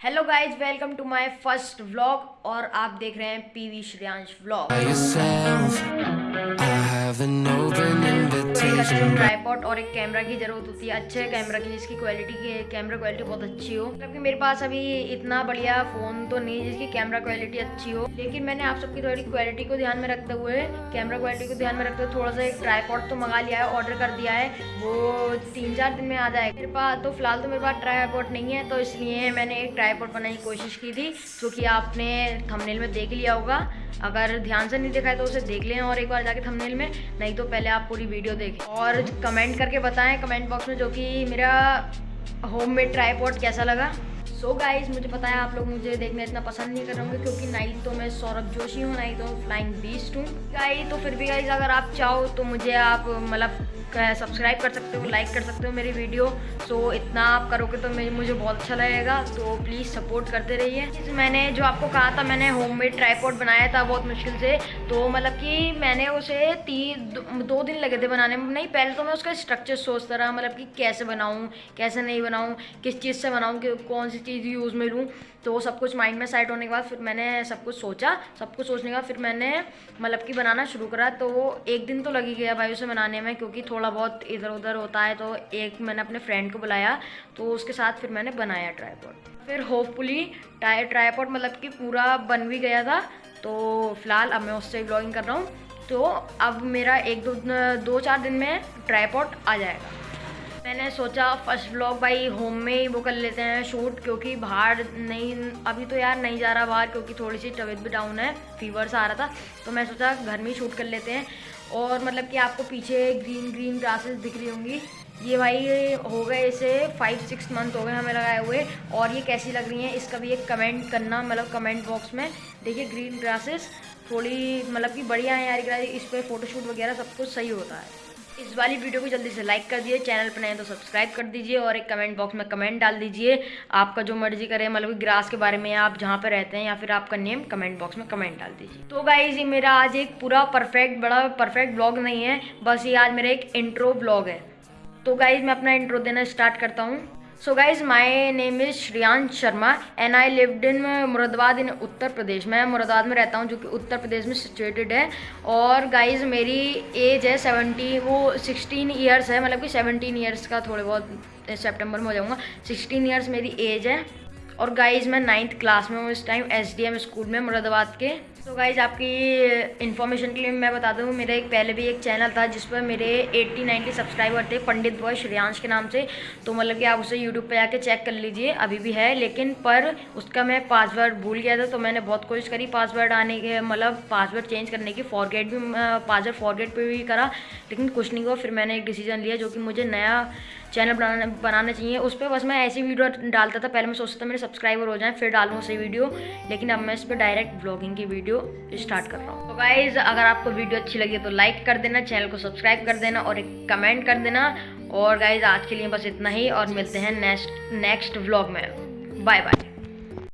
Hello guys welcome to my first vlog और आप देख रहे हैं पीवी श्रेयांश व्लॉग ट्राईपॉड और एक कैमरा की ज़रूरत होती है। अच्छे कैमरा की जिसकी क्वालिटी की कैमरा क्वालिटी बहुत अच्छी हो। मतलब कि मेरे पास अभी इतना बढ़िया फ़ोन तो नहीं जिसकी कैमरा क्वालिटी अच्छी हो। लेकिन मैंने आप सबकी थोड़ी क्वालिटी को ध्यान में रखते हुए कैमरा क्वालिटी को ध्यान में रखते हुए थोड़ा सा एक ट्राईपॉड तो मंगा लिया है ऑर्डर कर दिया है। वो तीन चार दिन में आ जाएगा। मेरे पास तो फ़िलहाल तो मेरे पास ट्राईपॉड नहीं है तो इसलिए मैंने एक ट्राईपॉड बनाने की कोशिश की थी जो कि आपने थंबनेल में देख लिया होगा। अगर ध्यान से नहीं देखा है तो उसे देख लें और एक बार जाके थंबनेल में, नहीं तो पहले आप पूरी वीडियो देखें। और कमेंट करके बताएँ कमेंट बॉक्स में जो कि मेरा होम मेड ट्राईपॉड कैसा लगा। सो so गाइज़ मुझे पता है आप लोग मुझे देखना इतना पसंद नहीं कर रहे क्योंकि नहीं तो मैं सौरभ जोशी हूँ नहीं तो फ्लाइंग बीस्ट हूँ। गाइज़ तो फिर भी गाइज़ अगर आप चाहो तो मुझे आप मतलब सब्सक्राइब कर सकते हो लाइक कर सकते हो मेरी वीडियो सो so, इतना आप करोगे तो मुझे बहुत अच्छा लगेगा। तो प्लीज़ सपोर्ट करते रहिए। मैंने जो आपको कहा था मैंने होम मेड ट्राईपोर्ट बनाया था बहुत मुश्किल से। तो मतलब कि मैंने उसे तीन दो दिन लगे थे बनाने में। नहीं पहले तो मैं उसका स्ट्रक्चर सोचता रहा मतलब कि कैसे बनाऊँ कैसे नहीं बनाऊँ किस चीज़ से बनाऊँ कौन सी चीज़ यूज़ में लूँ तो सब कुछ माइंड में सेट होने के बाद फिर मैंने सब कुछ सोचा। सब कुछ सोचने के बाद फिर मैंने मतलब कि बनाना शुरू करा तो वो एक दिन तो लगी गया भाई उसे बनाने में, क्योंकि थोड़ा बहुत इधर उधर होता है तो एक मैंने अपने फ्रेंड को बुलाया तो उसके साथ फिर मैंने बनाया ट्राईपॉड फिर होपफुली टायर ट्राईपॉड मतलब कि पूरा बन भी गया था तो फ़िलहाल अब मैं उससे ब्लॉगिंग कर रहा हूँ तो अब मेरा एक दो दो चार दिन में ट्राईपॉड आ जाएगा। मैंने सोचा फ़र्स्ट ब्लॉग भाई होम में ही वो कर लेते हैं शूट क्योंकि बाहर नहीं, अभी तो यार नहीं जा रहा बाहर, क्योंकि थोड़ी सी तबीयत भी डाउन है फीवर सा आ रहा था तो मैं सोचा घर में ही शूट कर लेते हैं। और मतलब कि आपको पीछे ग्रीन ग्रीन ग्रासेस दिख रही होंगी। ये भाई हो गए इसे फाइव सिक्स मंथ हो गए हमें लगाए हुए, और ये कैसी लग रही हैं, इसका भी एक कमेंट करना मतलब कमेंट बॉक्स में। देखिए ग्रीन ग्रासेस थोड़ी मतलब कि बढ़िया है यार, इस पर फोटोशूट वगैरह सब कुछ सही होता है। इस वाली वीडियो को जल्दी से लाइक कर दीजिए चैनल पर नए तो सब्सक्राइब कर दीजिए और एक कमेंट बॉक्स में कमेंट डाल दीजिए। आपका जो मर्ज़ी करे मतलब ग्रास के बारे में आप जहाँ पर रहते हैं या फिर आपका नेम कमेंट बॉक्स में कमेंट डाल दीजिए। तो गाइज़ ये मेरा आज एक पूरा परफेक्ट बड़ा परफेक्ट ब्लॉग नहीं है, बस ये आज मेरा एक इंट्रो ब्लॉग है। तो गाइज़ मैं अपना इंट्रो देना स्टार्ट करता हूँ। So guys my name is Shreyansh Sharma and I lived in Moradabad in Uttar Pradesh मैं मुरादाबाद में रहता हूँ जो कि उत्तर प्रदेश में सिचुएटेड है। और गाइज़ मेरी एज है सेवेंटी वो सिक्सटीन ईयर्स है। मतलब कि सेवनटीन ईयर्स का थोड़े बहुत सेप्टेम्बर में हो जाऊँगा। सिक्सटीन ईयर्स मेरी एज है। और गाइज़ मैं नाइन्थ क्लास में हूँ इस टाइम एसडीएम स्कूल में मुरादाबाद के। तो गाइज़ आपकी इन्फॉर्मेशन के लिए मैं बता दूँ, मेरा एक पहले भी एक चैनल था जिस पर मेरे 80 90 सब्सक्राइबर थे, पंडित बॉय श्रेयांश के नाम से। तो मतलब कि आप उसे यूट्यूब पे जाके चेक कर लीजिए, अभी भी है, लेकिन पर उसका मैं पासवर्ड भूल गया था तो मैंने बहुत कोशिश करी पासवर्ड आने के मतलब पासवर्ड चेंज करने की फॉरगेट भी पासवर्ड फॉरगेट पर भी करा, लेकिन कुछ नहीं हुआ, फिर मैंने एक डिसीज़न लिया जो कि मुझे नया चैनल बनाना बनाना चाहिए। उस पर बस मैं ऐसी वीडियो डालता था। पहले मैं सोचता था मेरे सब्सक्राइबर हो जाएँ, फिर डालूँ उसे वीडियो लेकिन अब मैं इस पर डायरेक्ट ब्लॉगिंग की वीडियो स्टार्ट कर रहा हूँ। तो गाइज़ अगर आपको वीडियो अच्छी लगी तो लाइक कर देना चैनल को सब्सक्राइब कर देना और एक कमेंट कर देना। और गाइज़ आज के लिए बस इतना ही और मिलते हैं नेक्स्ट नेक्स्ट व्लॉग में। Bye bye